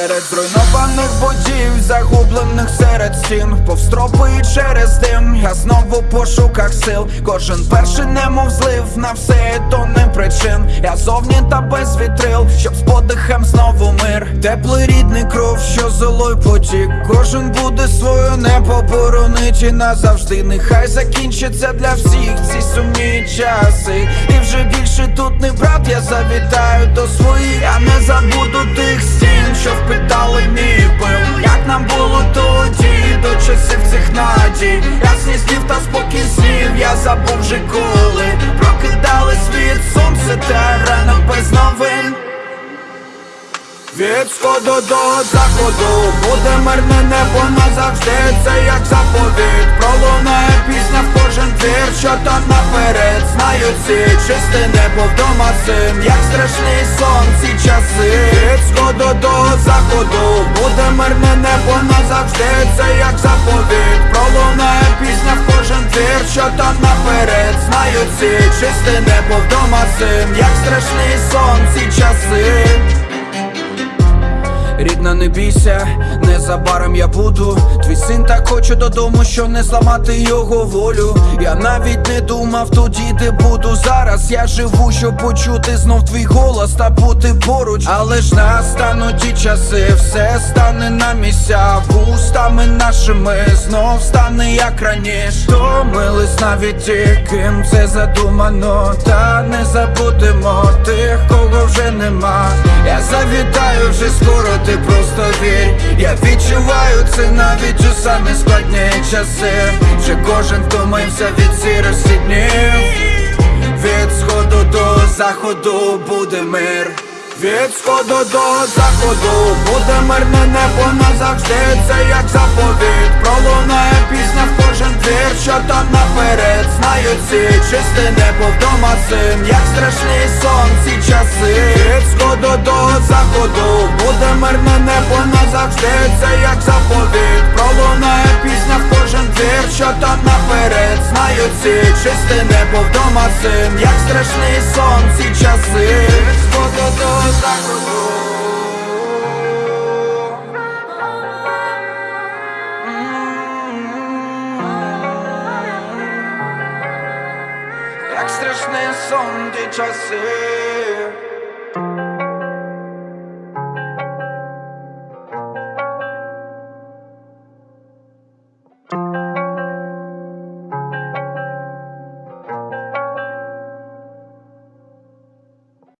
Серед зруйнованих будів, загублених серед стін, повстропи і через дим, я знову в пошуках сил. Кожен перший немов злив на все то не причин. Я зовні та без вітрил, щоб з подихом знову мир. Теплий рідний кров, що золой потік. Кожен буде свою небо боронить і назавжди. Нехай закінчиться для всіх ці сумні часи. І вже більше тут не брат, я завітаю до своїх. Я не забуду тих що впитали мій пил. Як нам було тоді, до часів цих надій? Ясні слів та спокій слів, я забув вже коли. Прокидали світ, сонце та ранок без новин. Від сходу до заходу буде мирне небо назавжди, це як заповідь Пролунає пісня в кожен твір, що там наперед. Знають ці чисте небо вдома син, як страшний наперед Знають ці чисте небо вдома син, як страшний сон ці часи Рідна, не бійся, незабаром я буду. Твій син так хоче додому, що не зламати його волю. Я навіть не думав тоді, де буду. Зараз Я живу, щоб почути знов твій голос та бути поруч. Але ж настануть ті часи, все стане на місця. Вустами нашими знов стане як раніше. Томились навіть ті, ким це задумано. Та не забудемо тих, кого вже нема. Я завітаю вже скоро, відчуваю це навіть у самі складні часи Вже кожен втомився від сірості днів. Від сходу до заходу буде мир. Від сходу до заходу буде мирне небо назавжди, це як заповідь Пролунає пісня в кожен двір, що там наперед Знають ці чисте небо вдома син, як страшний сон ці часи. Від сходу до заходу буде мирне назавжди, це як заповідь Пролунає пісня в кожен двір, що там наперед. Знають ці чисте небо вдома син, як страшний сон ці часи. Як страшний сон ті часи